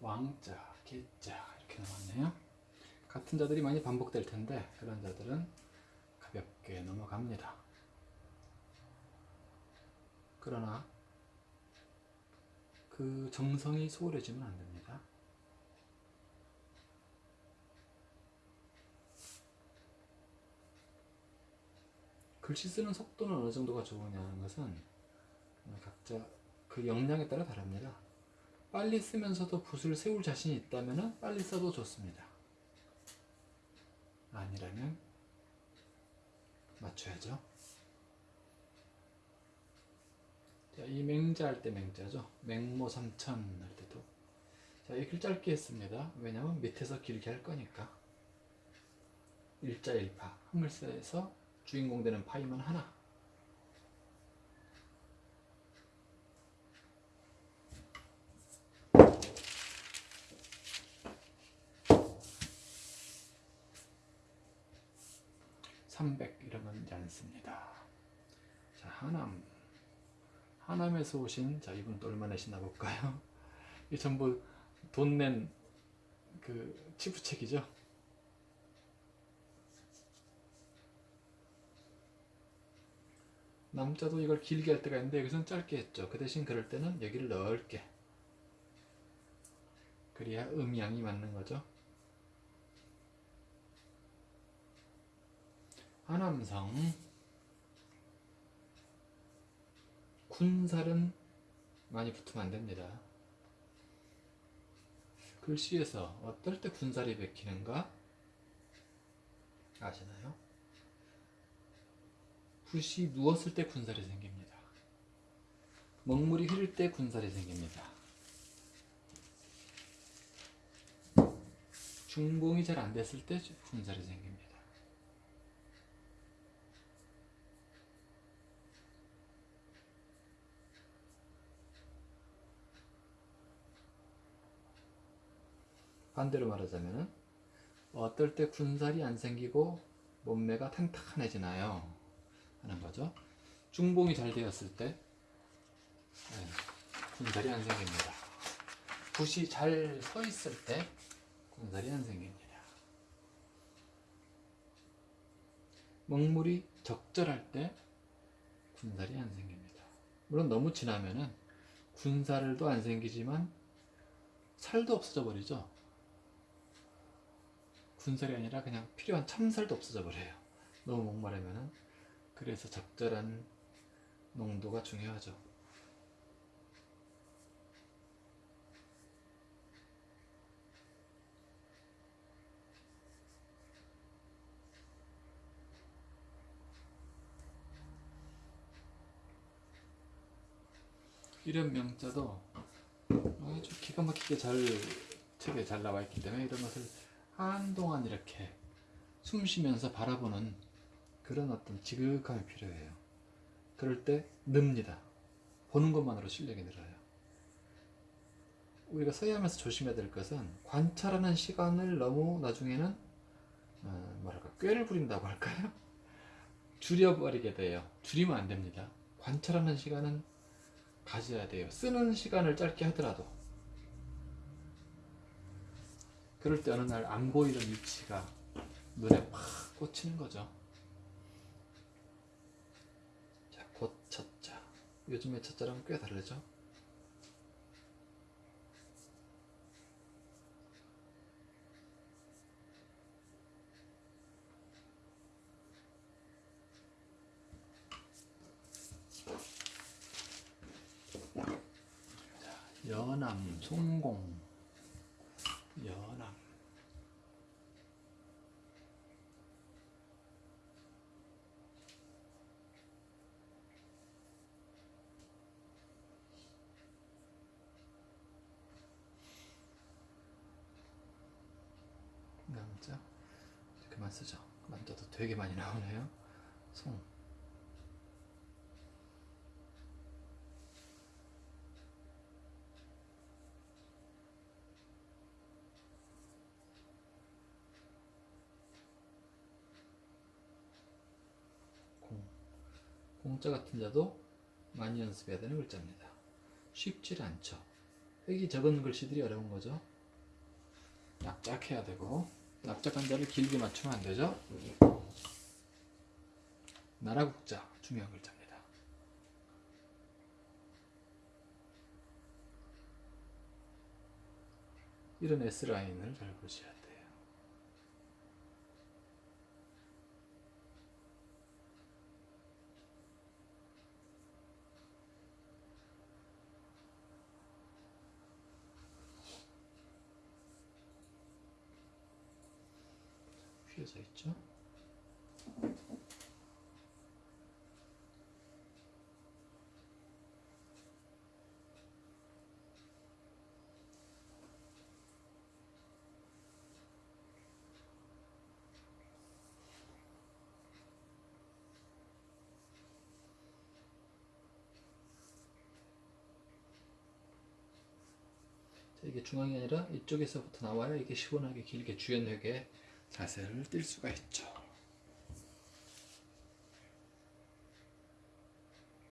왕자, 개자 이렇게 나왔네요. 같은 자들이 많이 반복될 텐데 그런 자들은 가볍게 넘어갑니다. 그러나 그 정성이 소홀해지면 안 됩니다. 글씨 쓰는 속도는 어느 정도가 좋으냐는 것은 각자 그 역량에 따라 다릅니다. 빨리 쓰면서도 붓을 세울 자신이 있다면 빨리 써도 좋습니다. 아니라면 맞춰야죠. 자, 이 맹자 할 때 맹자죠. 맹모 삼천 할 때도. 자, 이글 짧게 했습니다. 왜냐면 밑에서 길게 할 거니까. 일자 일파. 한글서에서 주인공 되는 파이만 하나. 삼백 이러면 이제 안 씁니다. 자, 하남. 하남에서 오신 자 이분 또 얼마 내시나 볼까요? 이 전부 돈 낸 그 치부책이죠. 남자도 이걸 길게 할 때가 있는데 여기서는 짧게 했죠. 그 대신 그럴 때는 여기를 넓게. 그래야 음양이 맞는 거죠. 하남성 군살은 많이 붙으면 안 됩니다. 글씨에서 어떨 때 군살이 베끼는가 아시나요? 붓이 누웠을 때 군살이 생깁니다. 먹물이 흐를 때 군살이 생깁니다. 중봉이 잘 안 됐을 때 군살이 생깁니다. 반대로 말하자면 어떨 때 군살이 안 생기고 몸매가 탄탄해지나요? 하는 거죠. 중봉이 잘 되었을 때 네, 군살이 안 생깁니다. 붓이 잘 서 있을 때 군살이 안 생깁니다. 먹물이 적절할 때 군살이 안 생깁니다. 물론 너무 지나면은 군살도 안 생기지만 살도 없어져 버리죠. 군살이 아니라 그냥 필요한 참살도 없어져 버려요. 너무 목마르면은 그래서 적절한 농도가 중요하죠. 이런 명자도 아주 기가 막히게 잘 책에 잘 나와 있기 때문에 이런 것을 한동안 이렇게 숨 쉬면서 바라보는 그런 어떤 지극함이 필요해요. 그럴 때 늡니다. 보는 것만으로 실력이 늘어요. 우리가 서야하면서 조심해야 될 것은 관찰하는 시간을 너무 나중에는 어, 뭐랄까 꾀를 부린다고 할까요? 줄여버리게 돼요. 줄이면 안 됩니다. 관찰하는 시간은 가져야 돼요. 쓰는 시간을 짧게 하더라도 그럴 때 어느 날 안 보이던 위치가 눈에 팍 꽂히는 거죠. 자, 곧 첫자. 요즘의 첫자랑 꽤 다르죠? 자, 연암, 송공, 연암. 남자 그만 쓰죠. 남자도 되게 많이 나오네요. 송. 공자 같은 자도 많이 연습해야 되는 글자입니다. 쉽지 않죠. 획이 적은 글씨들이 어려운 거죠. 납작해야 되고 납작한 데를 길게 맞추면 안 되죠. 나라 국자 중요한 글자입니다. 이런 S 라인을 잘 보셔야 돼요. 휘어져 있죠? 자, 이게 중앙이 아니라 이쪽에서부터 나와야 이게 시원하게 길게 주연하게 자세를 띌 수가 있죠.